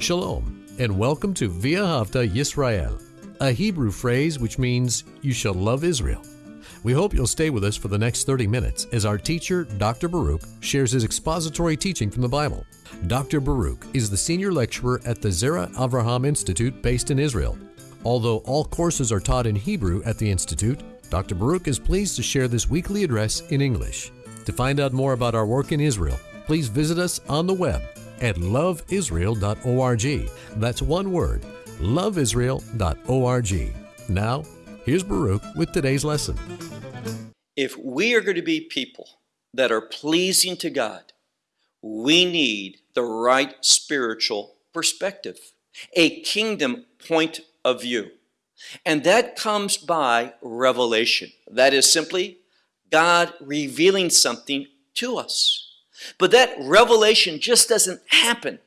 Shalom, and welcome to V'ahavta Yisrael, a Hebrew phrase which means you shall love Israel. We hope you'll stay with us for the next 30 minutes as our teacher, Dr. Baruch, shares his expository teaching from the Bible. Dr. Baruch is the senior lecturer at the Zera Avraham Institute based in Israel. Although all courses are taught in Hebrew at the Institute, Dr. Baruch is pleased to share this weekly address in English. To find out more about our work in Israel, please visit us on the web at loveisrael.org. That's one word, loveisrael.org. Now, here's Baruch with today's lesson. If we are going to be people that are pleasing to God, we need the right spiritual perspective, a kingdom point of view. And that comes by revelation. That is simply God revealing something to us. But that revelation just doesn't happen.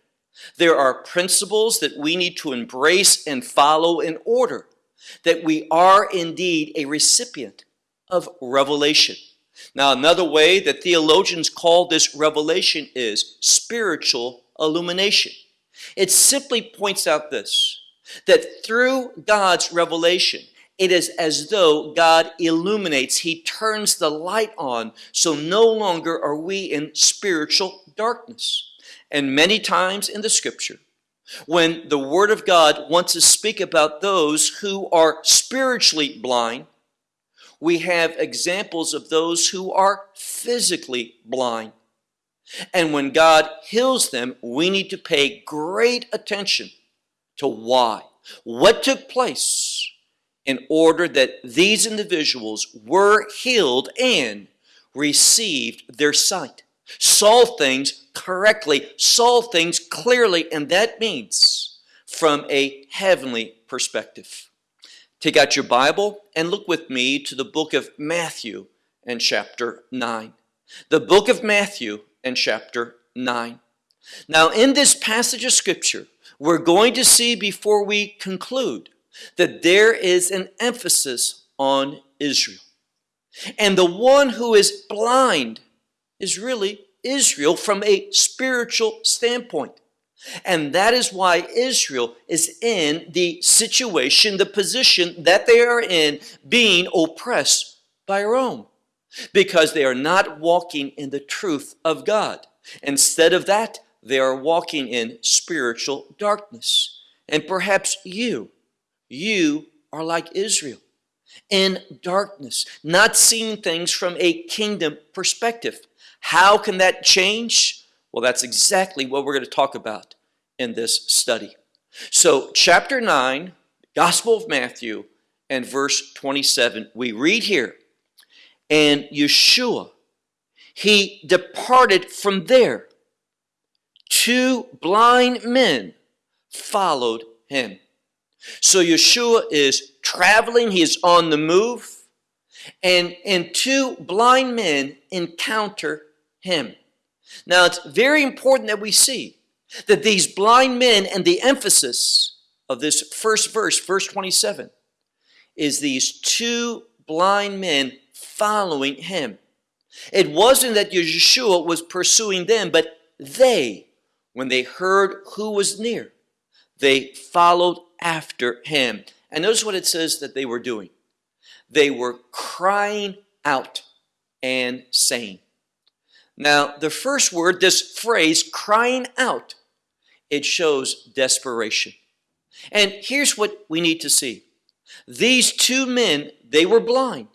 There are principles that we need to embrace and follow in order that we are indeed a recipient of revelation. Now, another way that theologians call this revelation is spiritual illumination. It simply points out this that through God's revelation, it is as though God illuminates, He turns the light on, so no longer are we in spiritual darkness. And many times in the scripture, when the Word of God wants to speak about those who are spiritually blind, we have examples of those who are physically blind. And when God heals them, we need to pay great attention to why. What took place? In order that these individuals were healed and received their sight, saw things correctly, saw things clearly, and that means from a heavenly perspective. Take out your Bible and look with me to the book of Matthew and chapter 9. The book of Matthew and chapter 9. Now, in this passage of Scripture, we're going to see before we conclude that there is an emphasis on Israel. And the one who is blind is really Israel from a spiritual standpoint. And that is why Israel is in the situation, the position that they are in, being oppressed by Rome. Because they are not walking in the truth of God. Instead of that, they are walking in spiritual darkness. And perhaps you you are like Israel in darkness, not seeing things from a kingdom perspective. How can that change? Well, that's exactly what we're going to talk about in this study. So, chapter 9, Gospel of Matthew, and verse 27, we read here, and Yeshua, he departed from there. Two blind men followed him. So Yeshua is traveling, he is on the move, and, and two blind men encounter him. Now, it's very important that we see that these blind men and the emphasis of this first verse, verse 27, is these two blind men following him. It wasn't that Yeshua was pursuing them, but they, when they heard who was near, they followed after him. And notice what it says that they were doing. They were crying out and saying. Now, the first word, this phrase, crying out, it shows desperation. And here's what we need to see. These two men, they were blind,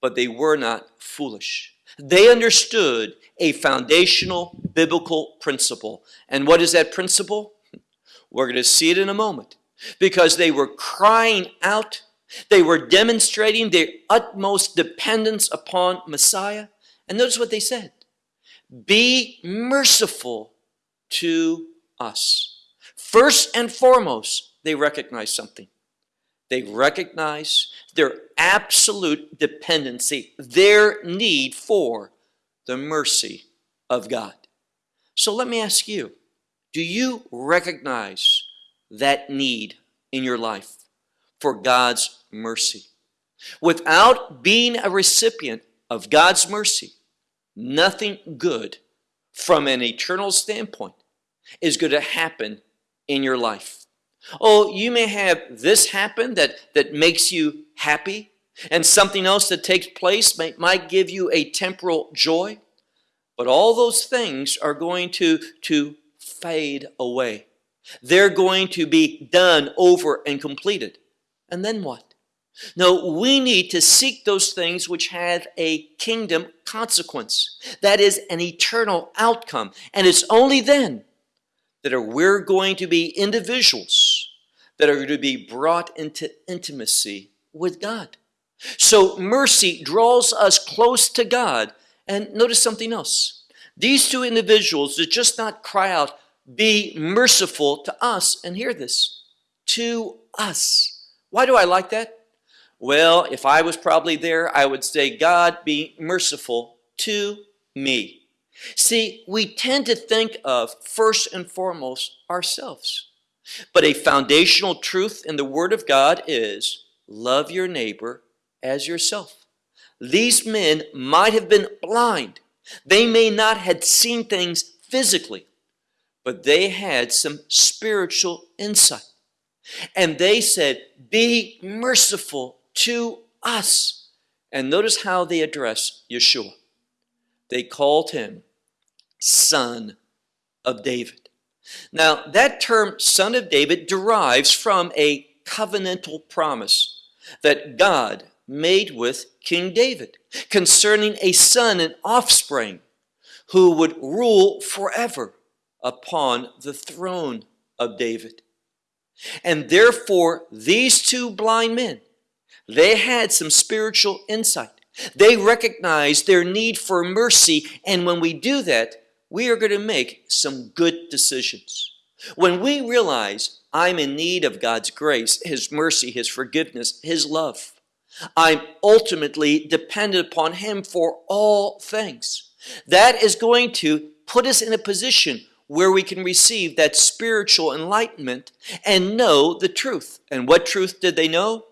but they were not foolish. They understood a foundational biblical principle. And what is that principle? We're going to see it in a moment because they were crying out. They were demonstrating their utmost dependence upon Messiah. And notice what they said Be merciful to us. First and foremost, they recognize something. They recognize their absolute dependency, their need for the mercy of God. So let me ask you do you recognize that need in your life for God's mercy. Without being a recipient of God's mercy, nothing good from an eternal standpoint is going to happen in your life. Oh, you may have this happen that, that makes you happy, and something else that takes place might give you a temporal joy, but all those things are going to, to fade away. They're going to be done over and completed. And then what? No, we need to seek those things which have a kingdom consequence. That is an eternal outcome. And it's only then that are we're going to be individuals that are going to be brought into intimacy with God. So mercy draws us close to God. And notice something else. These two individuals did just not cry out, be merciful to us. And hear this, to us. Why do I like that? Well, if I was probably there, I would say, God, be merciful to me. See, we tend to think of first and foremost ourselves. But a foundational truth in the Word of God is love your neighbor as yourself. These men might have been blind. They may not have seen things physically, but they had some spiritual insight. And they said, Be merciful to us. And notice how they address Yeshua. They called him Son of David. Now, that term, Son of David, derives from a covenantal promise that God made with King David concerning a son and offspring who would rule forever upon the throne of David. And therefore, these two blind men they had some spiritual insight. They recognized their need for mercy, and when we do that, we are going to make some good decisions. When we realize I'm in need of God's grace, His mercy, His forgiveness, His love, I'm ultimately dependent upon Him for all things. That is going to put us in a position where we can receive that spiritual enlightenment and know the truth. And what truth did they know?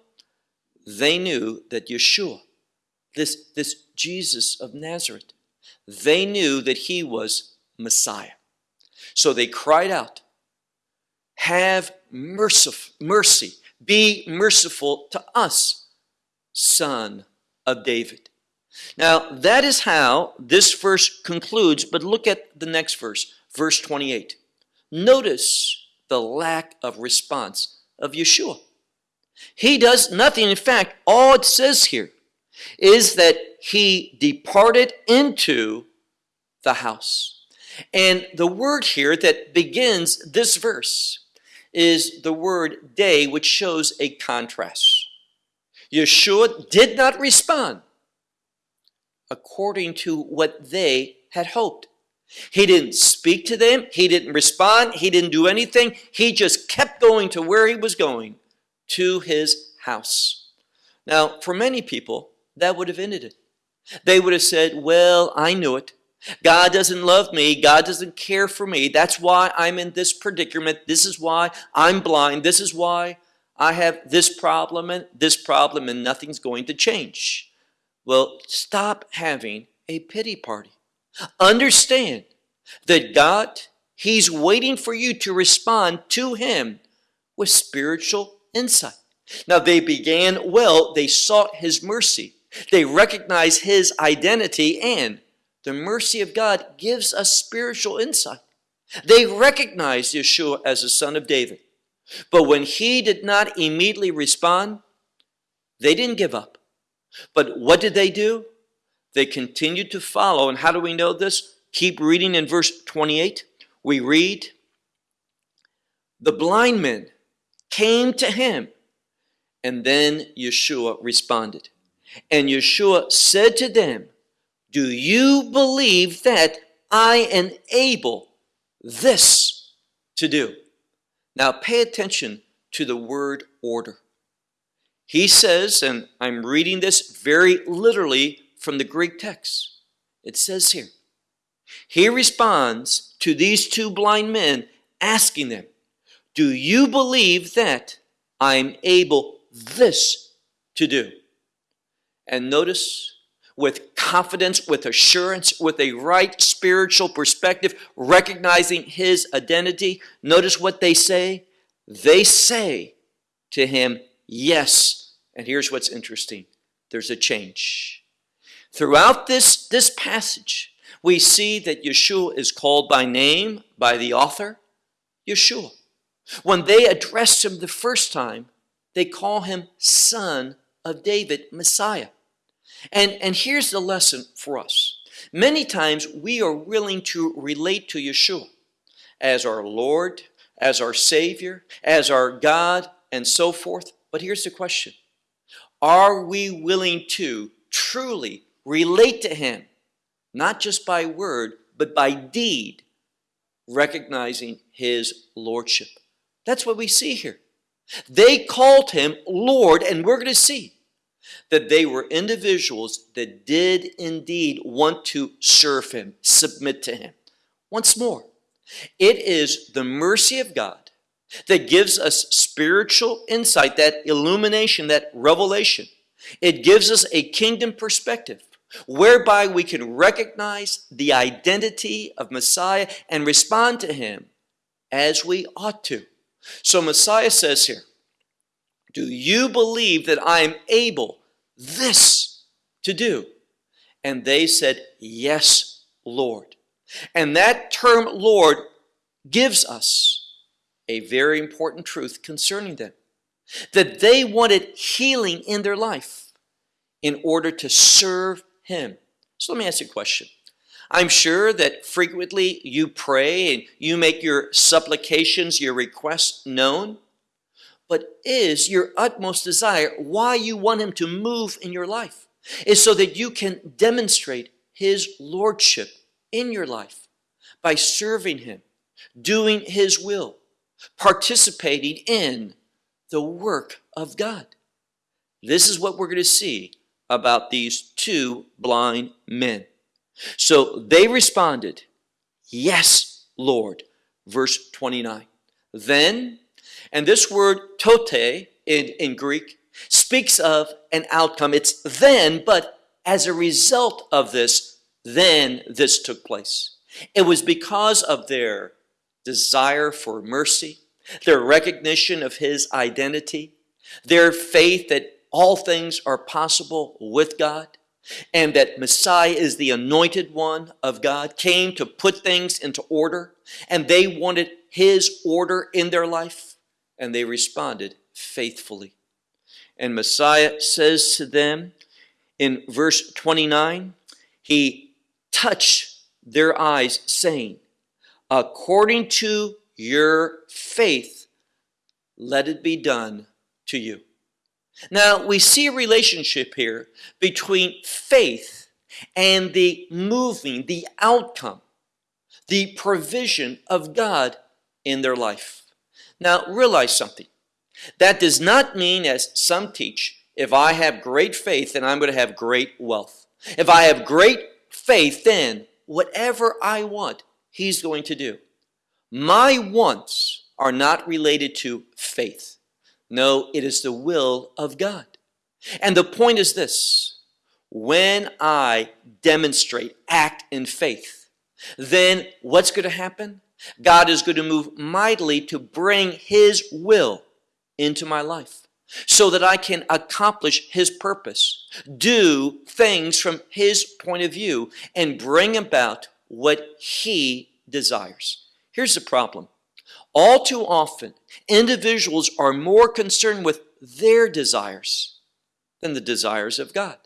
they knew that Yeshua, this, this Jesus of Nazareth, they knew that he was Messiah. So they cried out, Have mercy, mercy, be merciful to us, son of David. Now, that is how this verse concludes, but look at the next verse, verse 28. Notice the lack of response of Yeshua. He does nothing. In fact, all it says here is that he departed into the house. And the word here that begins this verse is the word day, which shows a contrast. Yeshua did not respond according to what they had hoped. He didn't speak to them. He didn't respond. He didn't do anything. He just kept going to where he was going to his house. Now, for many people, that would have ended it. They would have said, Well, I knew it. God doesn't love me. God doesn't care for me. That's why I'm in this predicament. This is why I'm blind. This is why I have this problem and this problem, and nothing's going to change. Well, stop having a pity party. Understand that God, He's waiting for you to respond to Him with spiritual insight. Now they began well, they sought his mercy. They recognized his identity and the mercy of God gives us spiritual insight. They recognized Yeshua as the son of David. But when he did not immediately respond, they didn't give up. But what did they do? They continued to follow. And how do we know this? Keep reading in verse 28. We read, The blind men came to him. And then Yeshua responded. And Yeshua said to them, Do you believe that I am able this to do? Now pay attention to the word order. He says, and I'm reading this very literally from the Greek text. It says here, he responds to these two blind men, asking them, do you believe that I'm able this to do? And notice with confidence, with assurance, with a right spiritual perspective, recognizing his identity. Notice what they say. They say to him, Yes. And here's what's interesting there's a change. Throughout this, this passage, we see that Yeshua is called by name by the author, Yeshua. When they address him the first time, they call him Son of David, Messiah. And, and here's the lesson for us. Many times we are willing to relate to Yeshua as our Lord, as our Savior, as our God, and so forth. But here's the question Are we willing to truly relate to Him, not just by word, but by deed, recognizing His Lordship? That's what we see here. They called Him Lord, and we're going to see that they were individuals that did indeed want to serve Him, submit to Him. Once more, it is the mercy of God that gives us spiritual insight, that illumination, that revelation. It gives us a kingdom perspective whereby we can recognize the identity of Messiah and respond to him as we ought to. So Messiah says here, Do you believe that I am able this to do? And they said, Yes, Lord. And that term Lord gives us a very important truth concerning them that they wanted healing in their life in order to serve Him. So let me ask you a question. I'm sure that frequently you pray and you make your supplications, your requests known. But is your utmost desire why you want Him to move in your life? Is so that you can demonstrate His Lordship in your life by serving Him, doing His will, participating in the work of God. This is what we're going to see about these two blind men. So they responded, Yes, Lord. Verse 29. Then, and this word tote in, in Greek speaks of an outcome. It's then, but as a result of this, then this took place. It was because of their desire for mercy, their recognition of his identity, their faith that all things are possible with God, and that Messiah is the anointed one of God, came to put things into order, and they wanted his order in their life, and they responded faithfully. And Messiah says to them in verse 29, he touched their eyes, saying, according to your faith, let it be done to you. Now, we see a relationship here between faith and the moving, the outcome, the provision of God in their life. Now, realize something. That does not mean, as some teach, if I have great faith, then I'm going to have great wealth. If I have great faith, then whatever I want, He's going to do. My wants are not related to faith. No, it is the will of God. And the point is this when I demonstrate, act in faith, then what's going to happen? God is going to move mightily to bring His will into my life so that I can accomplish His purpose, do things from His point of view, and bring about what He desires. Here's the problem. All too often, individuals are more concerned with their desires than the desires of God.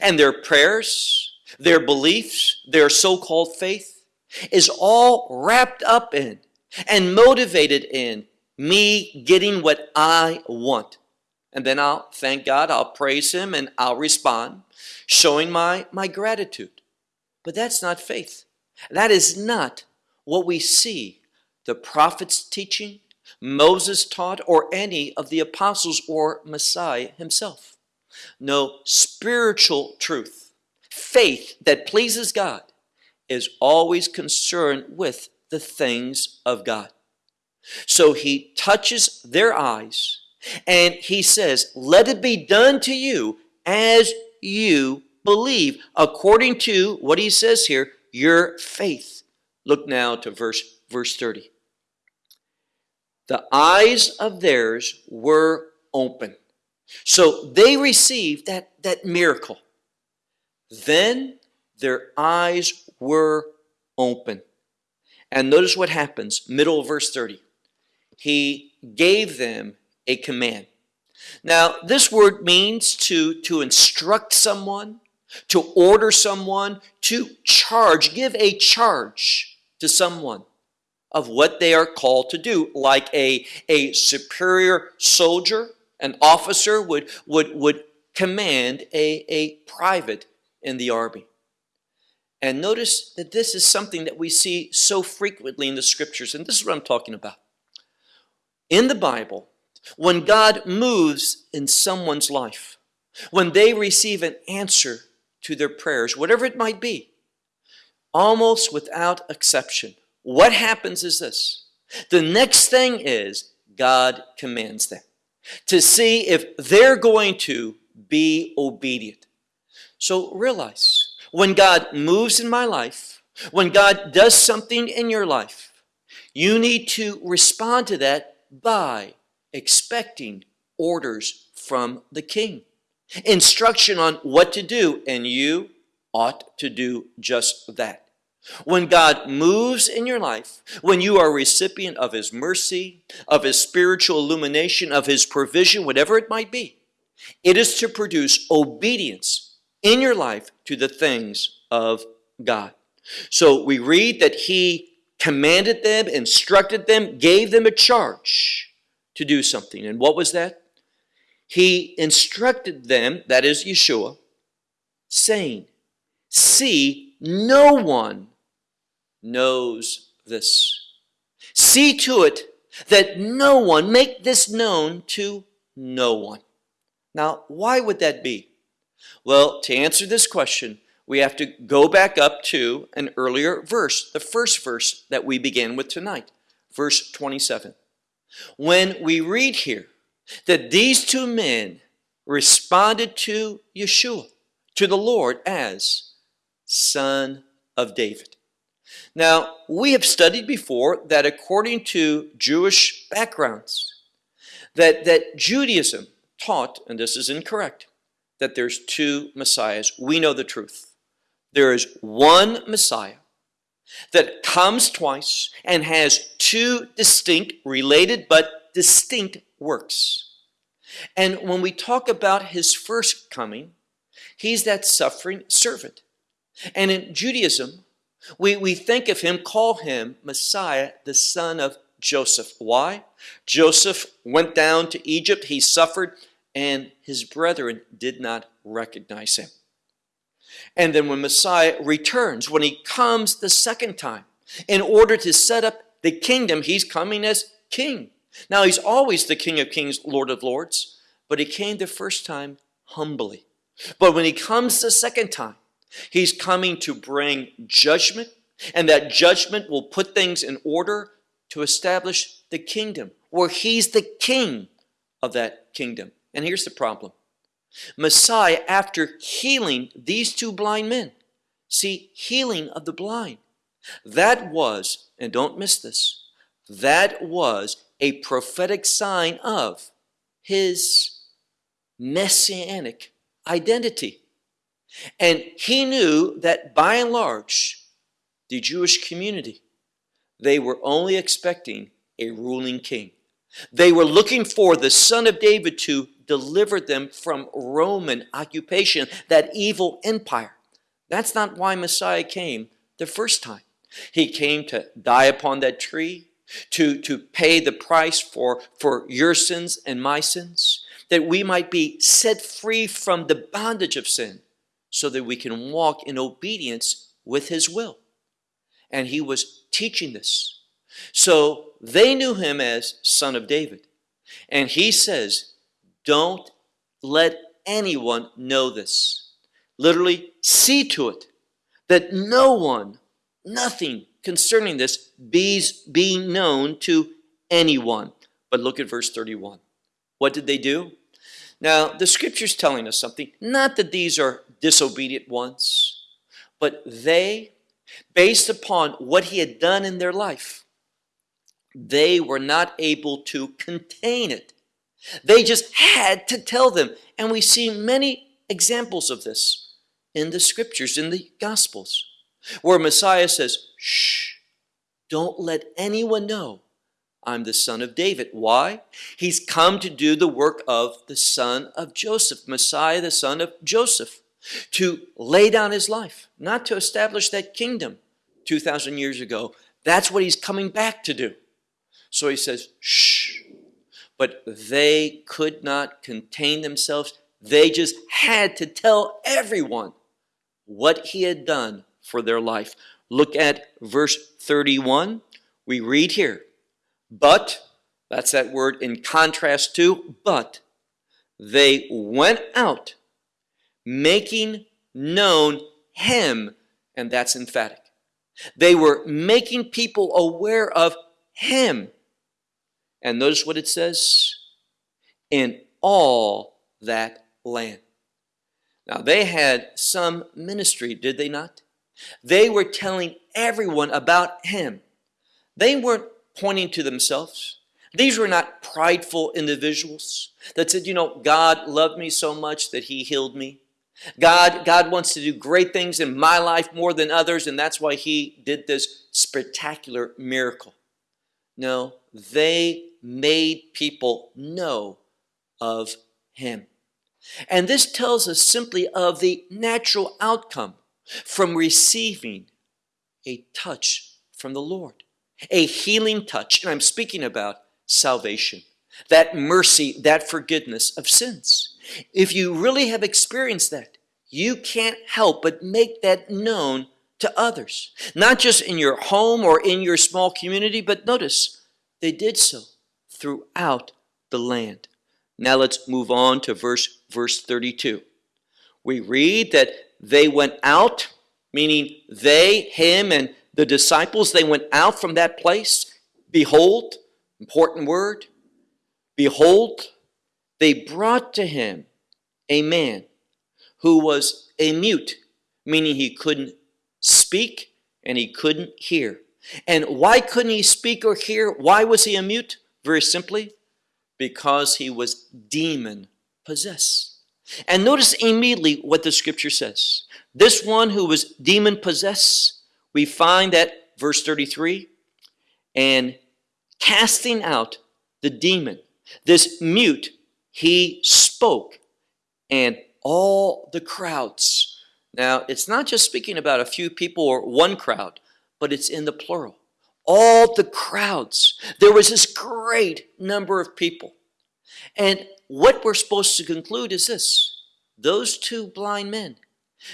And their prayers, their beliefs, their so-called faith is all wrapped up in and motivated in me getting what I want. And then I'll thank God, I'll praise Him, and I'll respond, showing my, my gratitude. But that's not faith. That is not what we see the prophets teaching, Moses taught, or any of the apostles or Messiah himself. No spiritual truth, faith that pleases God, is always concerned with the things of God. So he touches their eyes and he says, Let it be done to you as you believe according to what he says here, your faith. Look now to verse, verse 30. The eyes of theirs were open. So they received that, that miracle. Then their eyes were open. And notice what happens, middle of verse 30. He gave them a command. Now, this word means to, to instruct someone, to order someone, to charge, give a charge to someone of what they are called to do, like a, a superior soldier, an officer would, would, would command a, a private in the army. And notice that this is something that we see so frequently in the scriptures, and this is what I'm talking about. In the Bible, when God moves in someone's life, when they receive an answer to their prayers, whatever it might be, almost without exception, what happens is this. The next thing is God commands them to see if they're going to be obedient. So realize when God moves in my life, when God does something in your life, you need to respond to that by expecting orders from the king, instruction on what to do, and you ought to do just that. When God moves in your life, when you are a recipient of His mercy, of His spiritual illumination, of His provision, whatever it might be, it is to produce obedience in your life to the things of God. So we read that He commanded them, instructed them, gave them a charge to do something. And what was that? He instructed them, that is Yeshua, saying, See, no one knows this. See to it that no one, make this known to no one. Now, why would that be? Well, to answer this question, we have to go back up to an earlier verse, the first verse that we began with tonight, verse 27. When we read here that these two men responded to Yeshua, to the Lord, as Son of David. Now, we have studied before that according to Jewish backgrounds, that, that Judaism taught, and this is incorrect, that there's two messiahs. We know the truth. There is one messiah that comes twice and has two distinct, related but distinct works. And when we talk about his first coming, he's that suffering servant. And in Judaism, we, we think of him, call him Messiah, the son of Joseph. Why? Joseph went down to Egypt, he suffered, and his brethren did not recognize him. And then when Messiah returns, when he comes the second time, in order to set up the kingdom, he's coming as king. Now, he's always the King of Kings, Lord of Lords, but he came the first time humbly. But when he comes the second time, He's coming to bring judgment, and that judgment will put things in order to establish the kingdom, where he's the king of that kingdom. And here's the problem. Messiah, after healing these two blind men, see, healing of the blind, that was, and don't miss this, that was a prophetic sign of his messianic identity. And he knew that by and large, the Jewish community, they were only expecting a ruling king. They were looking for the son of David to deliver them from Roman occupation, that evil empire. That's not why Messiah came the first time. He came to die upon that tree, to, to pay the price for, for your sins and my sins, that we might be set free from the bondage of sin so that we can walk in obedience with his will. And he was teaching this. So they knew him as son of David. And he says, don't let anyone know this. Literally, see to it that no one, nothing concerning this be, be known to anyone. But look at verse 31. What did they do? Now, the scripture's telling us something. Not that these are disobedient ones. But they, based upon what he had done in their life, they were not able to contain it. They just had to tell them. And we see many examples of this in the scriptures, in the Gospels, where Messiah says, Shh, don't let anyone know I'm the son of David. Why? He's come to do the work of the son of Joseph, Messiah, the son of Joseph, to lay down his life, not to establish that kingdom 2,000 years ago. That's what he's coming back to do. So he says, shh. But they could not contain themselves. They just had to tell everyone what he had done for their life. Look at verse 31. We read here, but, that's that word in contrast to, but they went out making known him, and that's emphatic. They were making people aware of him. And notice what it says in all that land. Now, they had some ministry, did they not? They were telling everyone about him. They weren't pointing to themselves. These were not prideful individuals that said, you know, God loved me so much that he healed me. God, God wants to do great things in my life more than others, and that's why he did this spectacular miracle. No, they made people know of him. And this tells us simply of the natural outcome from receiving a touch from the Lord, a healing touch. And I'm speaking about salvation, that mercy, that forgiveness of sins. If you really have experienced that, you can't help but make that known to others, not just in your home or in your small community, but notice they did so throughout the land. Now let's move on to verse, verse 32. We read that they went out, meaning they, him, and the disciples, they went out from that place. Behold, important word, behold, they brought to him a man who was a mute, meaning he couldn't speak and he couldn't hear. And why couldn't he speak or hear? Why was he a mute? Very simply, because he was demon possessed. And notice immediately what the scripture says. This one who was demon possessed, we find that verse 33 and casting out the demon, this mute, he spoke, and all the crowds. Now, it's not just speaking about a few people or one crowd, but it's in the plural. All the crowds. There was this great number of people. And what we're supposed to conclude is this those two blind men,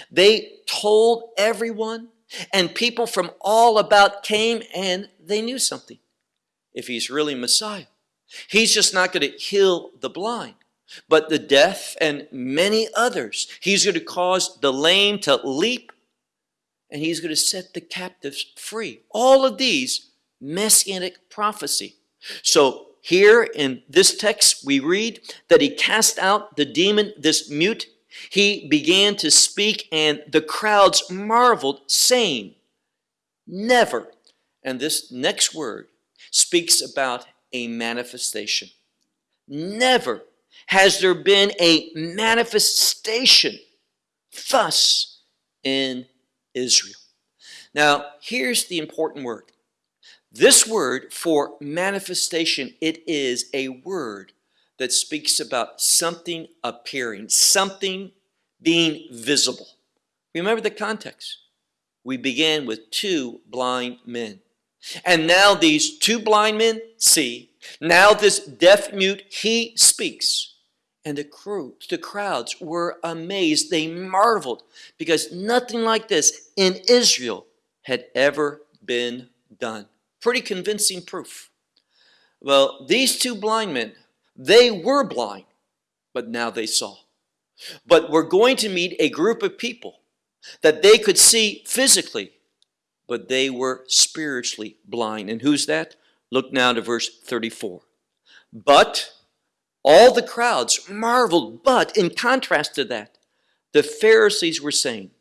they told everyone, and people from all about came and they knew something. If he's really Messiah, he's just not going to heal the blind, but the deaf and many others. He's going to cause the lame to leap, and he's going to set the captives free. All of these messianic prophecy. So here in this text, we read that he cast out the demon, this mute. He began to speak, and the crowds marveled, saying, Never. And this next word speaks about a manifestation. Never has there been a manifestation thus in Israel. Now, here's the important word this word for manifestation, it is a word that speaks about something appearing, something being visible. Remember the context. We began with two blind men. And now these two blind men see. Now this deaf mute, he speaks. And the crew, the crowds were amazed. They marveled because nothing like this in Israel had ever been done pretty convincing proof. Well, these two blind men, they were blind, but now they saw. But we're going to meet a group of people that they could see physically, but they were spiritually blind. And who's that? Look now to verse 34. But all the crowds marveled, but in contrast to that, the Pharisees were saying,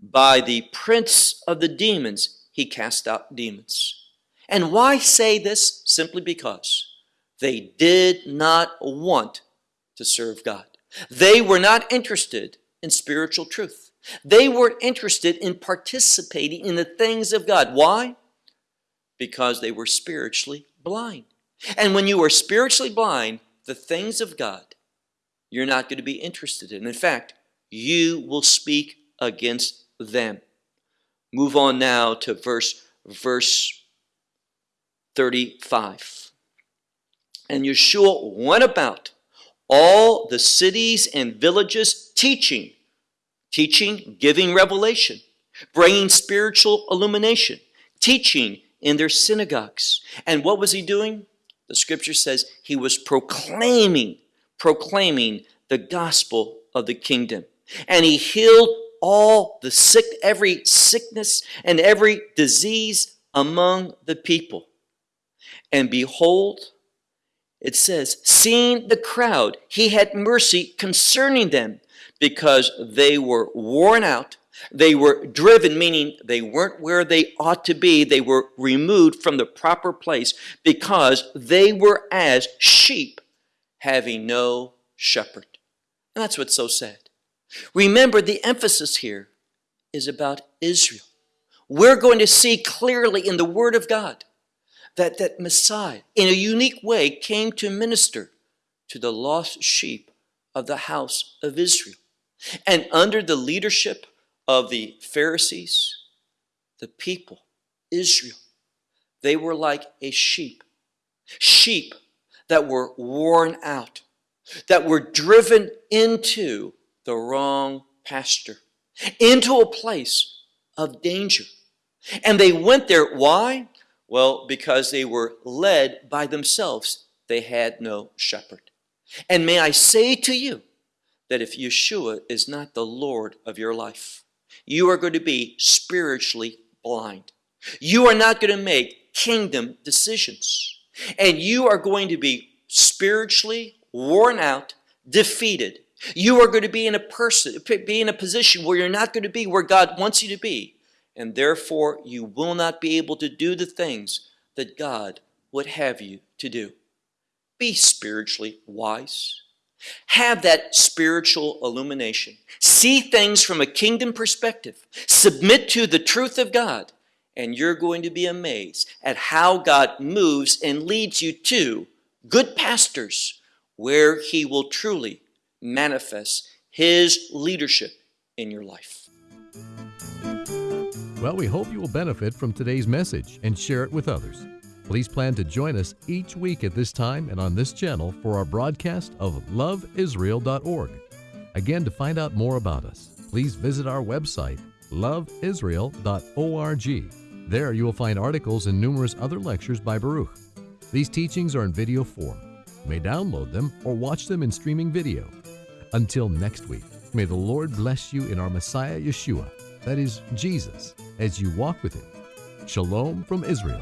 By the prince of the demons, he cast out demons. And why say this? Simply because they did not want to serve God. They were not interested in spiritual truth. They weren't interested in participating in the things of God. Why? Because they were spiritually blind. And when you are spiritually blind, the things of God, you're not going to be interested in. In fact, you will speak against them. Move on now to verse verse 35. And Yeshua went about all the cities and villages teaching, teaching, giving revelation, bringing spiritual illumination, teaching in their synagogues. And what was he doing? The scripture says he was proclaiming, proclaiming the gospel of the kingdom. And he healed all the sick, every sickness and every disease among the people. And behold, it says, seeing the crowd, he had mercy concerning them because they were worn out. They were driven, meaning they weren't where they ought to be. They were removed from the proper place because they were as sheep having no shepherd. And that's what's so sad. Remember, the emphasis here is about Israel. We're going to see clearly in the Word of God that, that Messiah, in a unique way, came to minister to the lost sheep of the house of Israel. And under the leadership of the Pharisees, the people, Israel, they were like a sheep. Sheep that were worn out, that were driven into the wrong pasture, into a place of danger. And they went there. Why? Well, because they were led by themselves. They had no shepherd. And may I say to you that if Yeshua is not the Lord of your life, you are going to be spiritually blind. You are not going to make kingdom decisions. And you are going to be spiritually worn out, defeated. You are going to be in a person, be in a position where you're not going to be where God wants you to be and therefore you will not be able to do the things that God would have you to do. Be spiritually wise. Have that spiritual illumination. See things from a kingdom perspective. Submit to the truth of God, and you're going to be amazed at how God moves and leads you to good pastors where He will truly manifest His leadership in your life. Well, we hope you will benefit from today's message and share it with others. Please plan to join us each week at this time and on this channel for our broadcast of loveisrael.org. Again, to find out more about us, please visit our website, loveisrael.org. There you will find articles and numerous other lectures by Baruch. These teachings are in video form. You may download them or watch them in streaming video. Until next week, may the Lord bless you in our Messiah Yeshua, that is, Jesus as you walk with Him. Shalom from Israel.